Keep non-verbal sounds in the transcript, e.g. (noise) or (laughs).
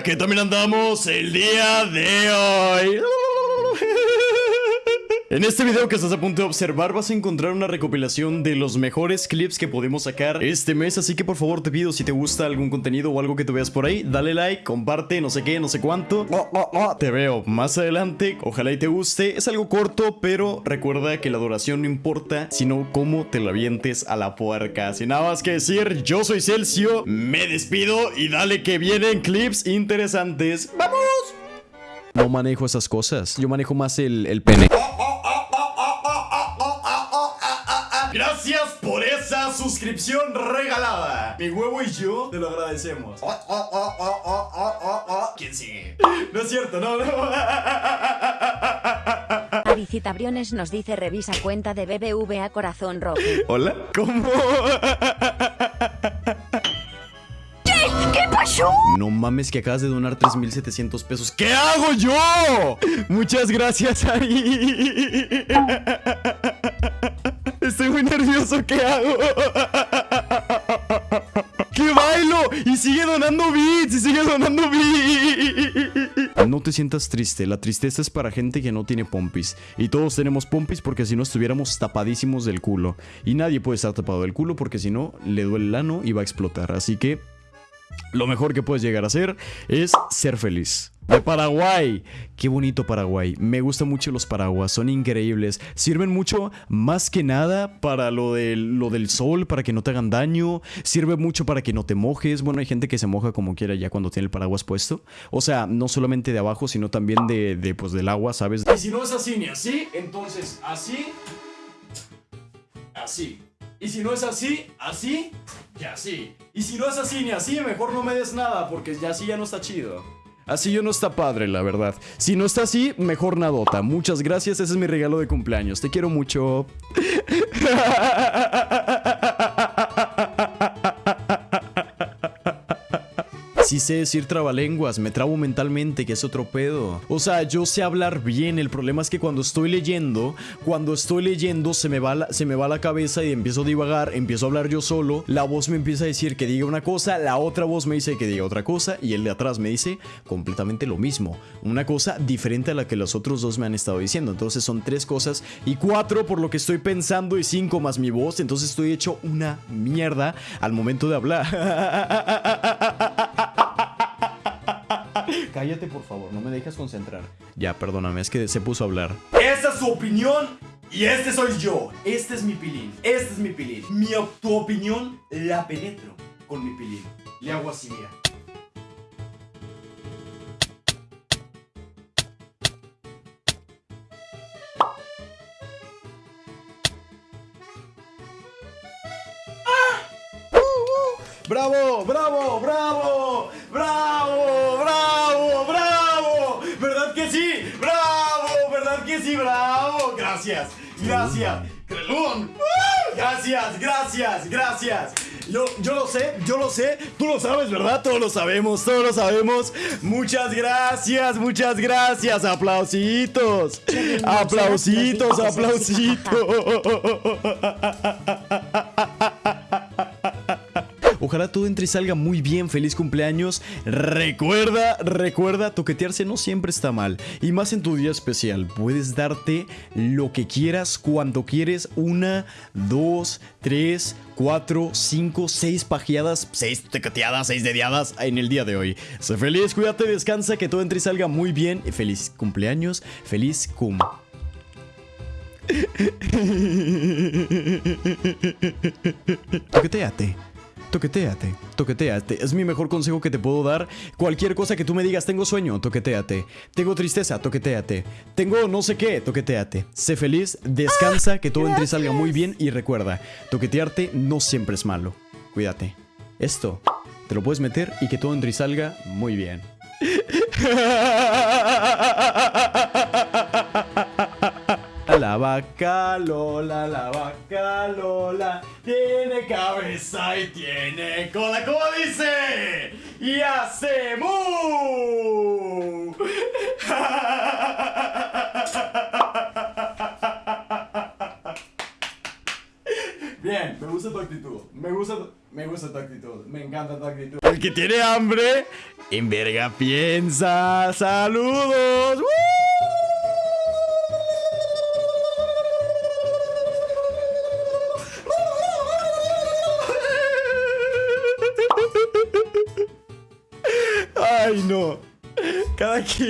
que también andamos el día de hoy. En este video que estás a punto de observar vas a encontrar una recopilación de los mejores clips que podemos sacar este mes Así que por favor te pido si te gusta algún contenido o algo que tú veas por ahí Dale like, comparte, no sé qué, no sé cuánto. Te veo más adelante, ojalá y te guste. Es algo corto pero recuerda que la duración no importa Sino cómo te la vientes a la puerca. Sin nada más que decir, yo soy Celcio Me despido y dale que vienen clips interesantes. ¡Vamos! No manejo esas cosas, yo manejo más el, el pene suscripción regalada. Mi huevo y yo te lo agradecemos. ¿Quién sigue? No es cierto, no, no. Avicita Briones nos dice revisa cuenta de BBVA Corazón Rojo. Hola. ¿Cómo? ¿Qué pasó? No mames que acabas de donar 3700 pesos. ¿Qué hago yo? Muchas gracias ahí. Muy nervioso, ¿qué hago? ¡Qué bailo! Y sigue donando bits, y sigue donando bits. No te sientas triste, la tristeza es para gente que no tiene pompis. Y todos tenemos pompis porque si no estuviéramos tapadísimos del culo. Y nadie puede estar tapado del culo porque si no, le duele el ano y va a explotar. Así que lo mejor que puedes llegar a hacer es ser feliz. De Paraguay. Qué bonito Paraguay. Me gustan mucho los paraguas, son increíbles. Sirven mucho más que nada para lo, lo del sol, para que no te hagan daño. Sirve mucho para que no te mojes. Bueno, hay gente que se moja como quiera ya cuando tiene el paraguas puesto. O sea, no solamente de abajo, sino también de, de pues, del agua, ¿sabes? Y si no es así ni así, entonces así, así. Y si no es así, así, y así. Y si no es así ni así, mejor no me des nada, porque ya así ya no está chido. Así yo no está padre, la verdad. Si no está así, mejor nadota. Muchas gracias, ese es mi regalo de cumpleaños. Te quiero mucho. (laughs) Sí sé decir trabalenguas, me trabo mentalmente, que es otro pedo. O sea, yo sé hablar bien, el problema es que cuando estoy leyendo, cuando estoy leyendo se me va la, se me va la cabeza y empiezo a divagar, empiezo a hablar yo solo, la voz me empieza a decir que diga una cosa, la otra voz me dice que diga otra cosa y el de atrás me dice completamente lo mismo. Una cosa diferente a la que los otros dos me han estado diciendo. Entonces son tres cosas y cuatro por lo que estoy pensando y cinco más mi voz. Entonces estoy hecho una mierda al momento de hablar. (laughs) Cállate, por favor, no me dejes concentrar. Ya, perdóname, es que se puso a hablar. Esta es su opinión y este soy yo. Este es mi pilín. Este es mi pilín. Mi, tu opinión la penetro con mi pilín. Le hago así, mira. ¡Ah! ¡Bravo! ¡Bravo! ¡Bravo! ¡Bravo! Que sí? ¡Bravo! Gracias, gracias. ¡Crelón! Gracias, gracias, gracias. Yo, yo lo sé, yo lo sé, tú lo sabes, ¿verdad? Todos lo sabemos, todos lo sabemos. Muchas gracias, muchas gracias. Aplausitos, aplausitos, aplausitos. (laughs) Ojalá todo entre y salga muy bien. Feliz cumpleaños. Recuerda, recuerda, toquetearse no siempre está mal. Y más en tu día especial. Puedes darte lo que quieras, cuando quieres. Una, dos, tres, cuatro, cinco, seis pajeadas, seis toqueteadas, seis dediadas en el día de hoy. Sé feliz, cuídate, descansa, que todo entre y salga muy bien. Feliz cumpleaños, feliz cum. (laughs) Toqueteate. Toqueteate, toqueteate. Es mi mejor consejo que te puedo dar. Cualquier cosa que tú me digas, tengo sueño, toqueteate. Tengo tristeza, toqueteate. Tengo no sé qué, toqueteate. Sé feliz, descansa, que todo entre y salga muy bien y recuerda, toquetearte no siempre es malo. Cuídate. Esto te lo puedes meter y que todo entre y salga muy bien. (laughs) La vaca Lola, la vaca Lola tiene cabeza y tiene cola, ¿cómo dice? Y hace. Bien, me gusta tu actitud. Me gusta, me gusta tu actitud. Me encanta tu actitud. El que tiene hambre En verga piensa. Saludos. ¡Woo! Ai, não. Cara, que...